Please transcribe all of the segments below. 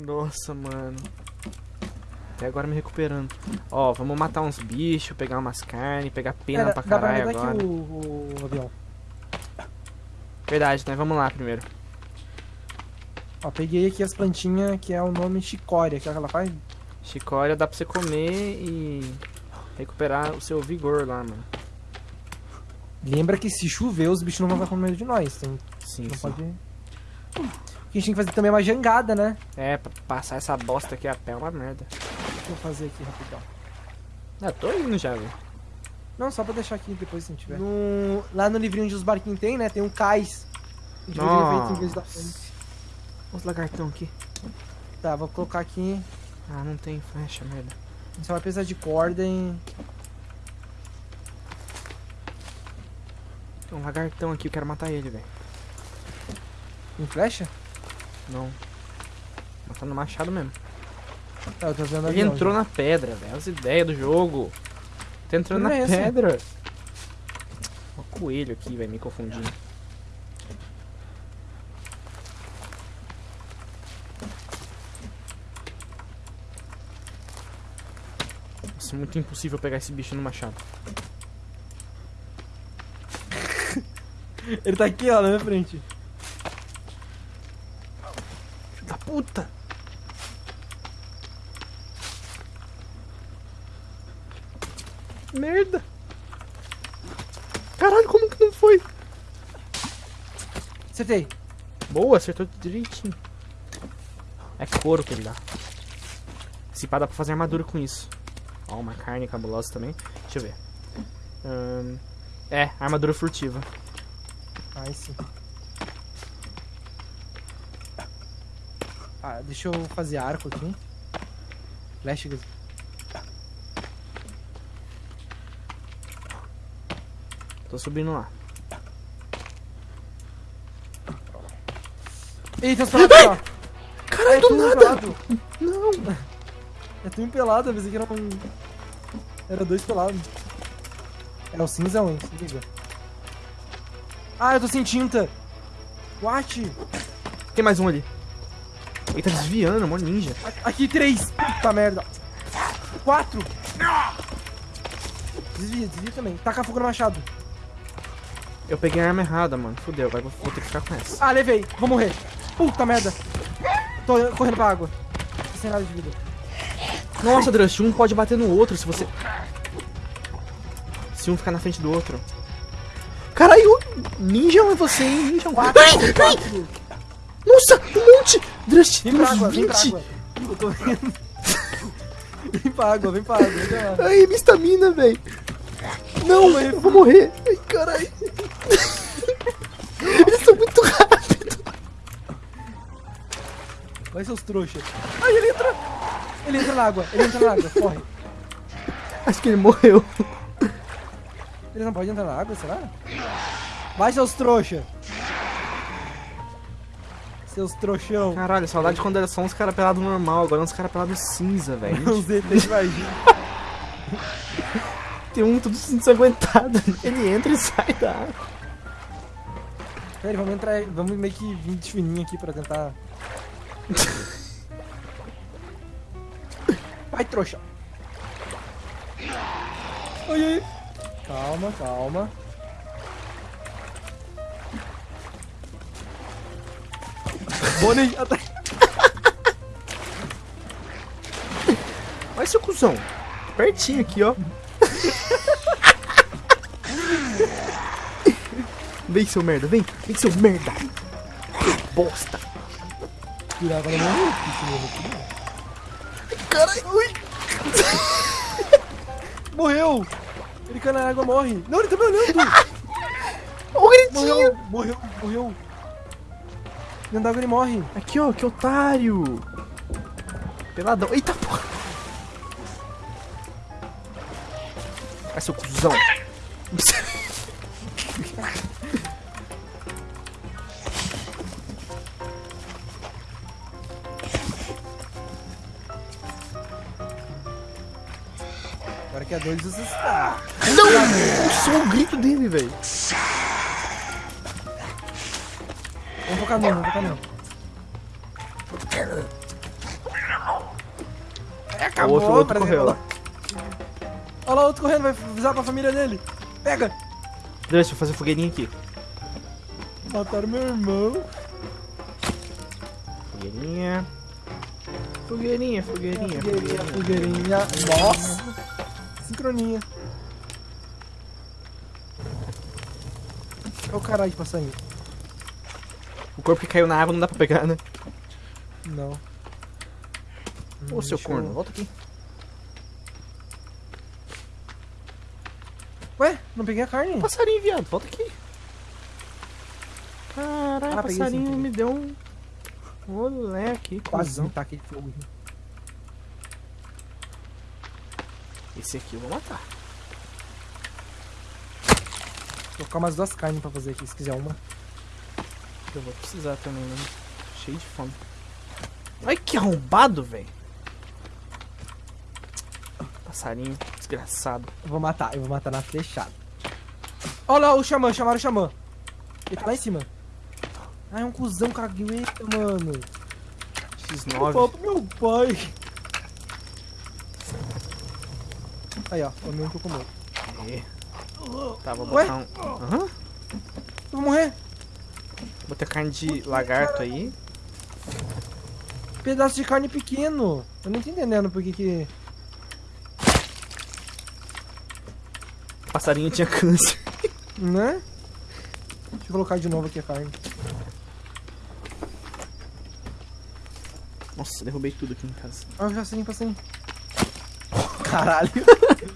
Nossa, mano. Até agora me recuperando. Ó, vamos matar uns bichos, pegar umas carnes, pegar pena Cara, pra dá pra caralho agora. aqui o, o avião. Verdade, né? Vamos lá primeiro. Ó, peguei aqui as plantinhas que é o nome chicória, que é o que ela faz. Chicória dá pra você comer e recuperar o seu vigor lá, mano. Lembra que se chover, os bichos não vão ficar com medo de nós. Então Sim, não sim. pode. O que a gente tem que fazer também é uma jangada, né? É, pra passar essa bosta aqui a pé é uma merda. Deixa eu fazer aqui rapidão. Ah, tô indo já, velho. Não, só pra deixar aqui depois se gente tiver. No... Lá no livrinho onde os barquinhos tem, né? Tem um cais. A gente faz ele feito em vez da frente. Os lagartão aqui. Tá, vou colocar aqui. Ah, não tem flecha, merda. A gente só vai precisar de corda e. Tem um lagartão aqui, eu quero matar ele, velho. em flecha? Não. Matar no machado mesmo. Tá, vendo Ele avião entrou já. na pedra, velho. As ideias do jogo. Tá entrando na é pedra. O coelho aqui, vai me confundindo. Nossa, é muito impossível pegar esse bicho no machado. Ele tá aqui, ó, na minha frente. Filho da puta! Merda! Caralho, como que não foi? Acertei. Boa, acertou direitinho. É couro que ele dá. Se pá, dá pra fazer armadura com isso. Ó, uma carne cabulosa também. Deixa eu ver. Ahn, é, armadura furtiva. Ai, sim. Ah, deixa eu fazer arco aqui. Flecha. Tô subindo lá. Eita, os pelados aqui, ó. Caralho, É do nada! pelado. Não! É tudo pelado, eu pensei que era um. Era dois pelados. É o cinza ou se liga. Ah, eu tô sem tinta. What? Tem mais um ali. Ele tá desviando, mó ninja. Aqui, três. Puta merda. Quatro. Desvia, desvia também. Taca fogo no machado. Eu peguei a arma errada, mano. Fudeu, vai, vou, ter que ficar com essa. Ah, levei. Vou morrer. Puta merda. Tô correndo pra água. Sem nada de vida. Nossa, Drust, um pode bater no outro se você. Se um ficar na frente do outro. Caralho, ninja é você, hein? Ninja. Quatro, Ai, quatro. Nossa, um monte! Drust, Vem pra água, vem pra 20. água. Eu tô vendo. Vem pra água, vem pra água. Vem pra. Ai, minha estamina, velho. Não, eu vou morrer. Ai, caralho. Eles são muito rápidos. Vai seus trouxas. Ai, ele entra. Ele entra na água, ele entra na água, corre. Acho que ele morreu. Ele não pode entrar na água, será? Vai, seus trouxa. Seus trouxão. Caralho, saudade de quando era só uns caras pelados normal, agora é uns caras pelados cinza, velho. Os ETs imagina. Tem um tudo ensanguentado. Ele entra e sai da água. Pera aí, vamos entrar. Vamos meio que vir de fininho aqui pra tentar. Vai, trouxa. Ai, ai. Calma, calma. Bonnie, atrás. Vai, seu cuzão. Pertinho aqui, ó. Vem, seu merda, vem. Vem, seu merda. Bosta. Agora morreu. Caralho, ui. Morreu! Ele cai na água, morre. Não, ele tá me olhando. O gritinho. Morreu, morreu, morreu. Dentro da água ele morre. Aqui, ó, que otário. Peladão. Eita, porra. Vai, seu cuzão. Agora que é dois, está. Não! Só o grito dele, velho. Vamos focar nele, vamos focar nele. É, O acabou. outro, o outro correu. Olha lá, o outro correndo, vai avisar pra família dele. Pega. Deixa eu fazer fogueirinha aqui. Mataram meu irmão. Fogueirinha. Fogueirinha, fogueirinha, Fogueirinha, fogueirinha. Nossa. Sincronia. Olha o caralho de passarinho. O corpo que caiu na água não dá pra pegar, né? Não. Ô, seu deixa corno, eu- volta aqui. Ué, não peguei a carne? Passarinho, viado, volta aqui. Caralho, Ah, passarinho peguei. me deu um. Olé, que Quase me taquei fogo. Esse aqui eu vou matar. Vou colocar umas duas carnes pra fazer aqui, se quiser uma. Eu vou precisar também, né? Cheio de fome. Ai, que arrombado, velho. Passarinho, desgraçado. Eu vou matar, eu vou matar na flechada. Olha lá o xamã, chamaram o xamã. Ele tá lá em cima. Ah, é um cuzão cagueta, mano. Eu falo X9. pro meu pai. Aí, ó, o mesmo que eu comi. Tá, vou Ué? botar um. Aham. Eu vou morrer. Botei carne de lagarto aí. Pedaço de carne pequeno. Eu não tô entendendo por que que... Passarinho tinha câncer. Né? Deixa eu colocar de novo aqui a carne. Nossa, derrubei tudo aqui em casa. Ah, já sei, passei. Caralho.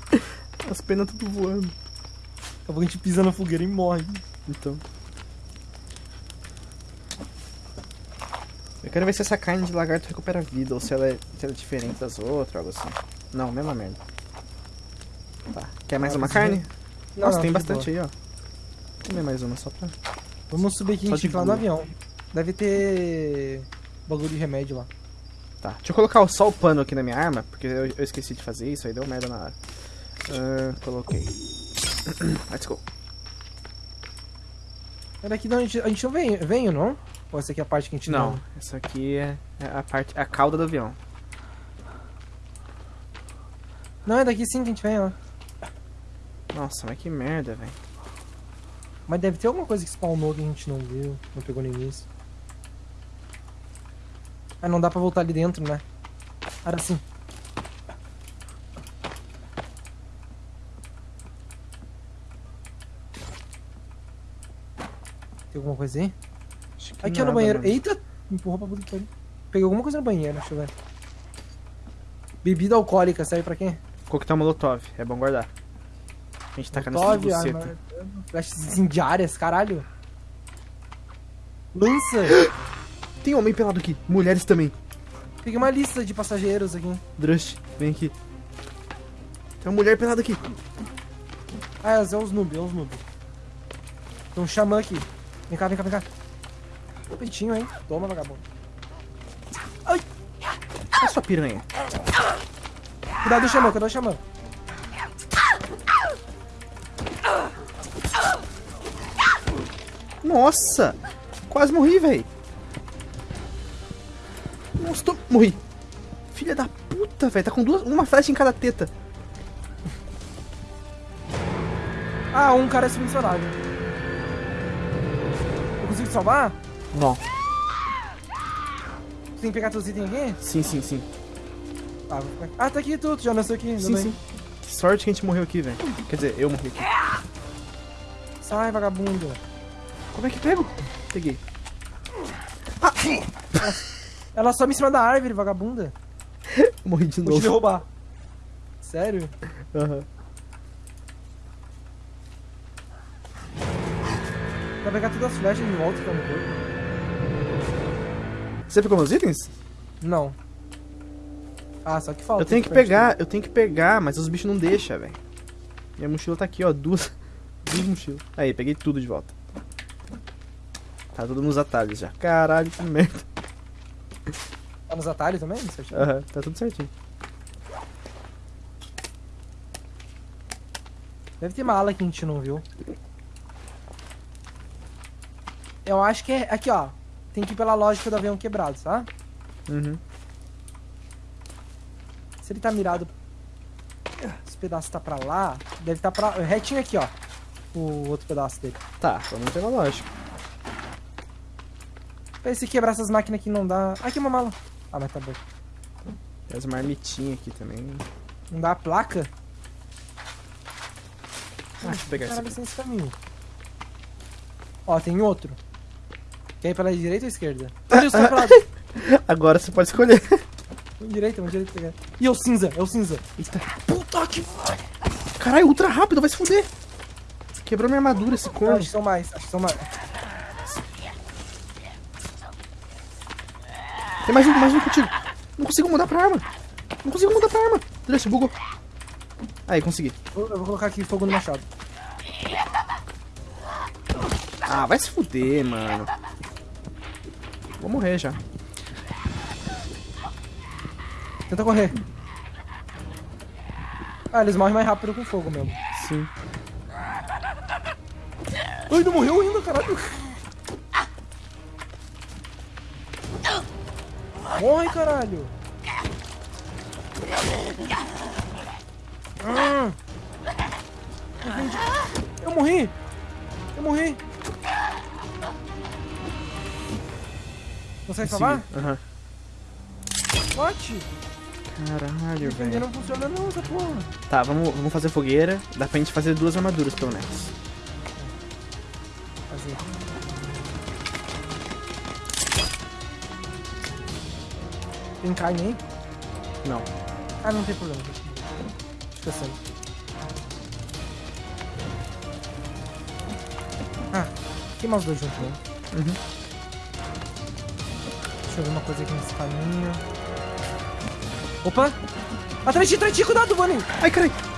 As penas tudo voando. Daqui a pouco a gente pisa na fogueira e morre. Então. Eu quero ver se essa carne de lagarto recupera a vida ou se ela é, se ela é diferente das outras, algo assim. Não, mesma merda. Tá. Quer mais Ah, uma carne? Não, Nossa, não, tem de bastante aí, ó. Vou comer mais uma só pra. Vamos subir aqui, Só de fica lá no boa. avião. Deve ter bagulho de remédio lá. Tá. Deixa eu colocar só o pano aqui na minha arma, porque eu, eu esqueci de fazer isso, aí deu merda na hora. Ah, coloquei. Let's go. É daqui não, a gente, a gente não vem, veio, não? Ou essa aqui é a parte que a gente Não, essa aqui é é a parte, a cauda do avião. Não, é daqui sim que a gente vem, ó. Nossa, mas que merda, velho. Mas deve ter alguma coisa que spawnou que a gente não viu, não pegou no início. Ah, não dá pra voltar ali dentro, né? Era assim. Tem alguma coisa aí? Aqui ó, no nada, banheiro. mano. Eita! Me empurrou pra puta que pariu. Peguei alguma coisa no banheiro, deixa eu ver. Bebida alcoólica, serve pra quem? Coquetel Molotov, é bom guardar. A gente taca nessa Molotov, buceta. arma- Flechas incendiárias, caralho. Lança! Tem homem pelado aqui, mulheres também. Peguei uma lista de passageiros aqui. Drush, vem aqui. Tem uma mulher pelada aqui. Ah, é os noob, é os noob. Tem um xamã aqui. Vem cá, vem cá, vem cá. Peitinho, hein? Toma, vagabundo. Olha sua piranha. Cuidado do xamã, cuidado do xamã. Nossa! Quase morri, velho. Nossa, tô... morri. Filha da puta, velho. Tá com duas, uma flecha em cada teta. Ah, um cara é submissionário. Eu consigo te salvar? Não. Tu tem que pegar teus itens aqui? Sim, sim, sim. Ah, ficar... ah tá aqui tu, tu já nasceu aqui. Sim, tudo sim. Que sorte que a gente morreu aqui, velho. Quer dizer, eu morri aqui. Sai, vagabundo. Como é que pego? Peguei. Ela sobe em cima da árvore, vagabunda. Morri de Vou te novo. derrubar. Sério? Aham. Vai pegar todas as flechas de volta que tá no corpo? Você pegou meus itens? Não. Ah, só que falta. Eu tenho que pegar, eu tenho que pegar, mas os bichos não deixam, velho. Minha mochila tá aqui, ó, duas, duas mochilas. Aí, peguei tudo de volta. Tá tudo nos atalhos já. Caralho, que merda. Tá nos atalhos também? Aham, tá tudo certinho. Deve ter mala que a gente não viu. Eu acho que é. Aqui, ó. Tem que ir pela lógica do avião quebrado, tá? Uhum. Se ele tá mirado... Esse pedaço tá pra lá, deve tá pra... Retinho aqui, ó. O outro pedaço dele. Tá, tô não tem lógica. Pra se quebrar essas máquinas aqui não dá... Aqui uma mala. Ah, mas tá bom. Tem as marmitinhas aqui também. Não dá a placa? Ah, deixa eu pegar esse Caralho, esse caminho. Ó, tem outro. Quer ir pela direita ou esquerda? Os pra lado. Agora você pode escolher. Direita, um direita. pegar. Ih, é o cinza, é o cinza. Eita. Puta que... Caralho, ultra rápido, vai se fuder. Quebrou minha armadura esse corno. acho que são mais, acho que são mais. Tem mais um, mais um contigo. Não consigo mudar pra arma. Não consigo mudar pra arma. Deixa, bugou. Aí, consegui. Eu eu vou colocar aqui fogo no machado. Ah, vai se fuder, mano. Vou morrer já. Tenta correr. Ah, eles morrem mais rápido com fogo mesmo. Sim. Ai, não morreu ainda, caralho. Morre, caralho. Ah. Eu morri. Eu morri. Consegue salvar? Aham. What? Caralho, velho. não funciona não, essa porra. Tá, vamos, vamos fazer fogueira. Dá pra gente fazer duas armaduras, pelo menos. Fazer. Tem carne aí? Não. Ah, não tem problema. Fica sendo. Ah, queima os dois juntos mesmo. Uhum. Deixa uma coisa aqui nesse caminho. Opa! Atrás de ti, atrás de ti, cuidado, Bunny! Ai, caralho.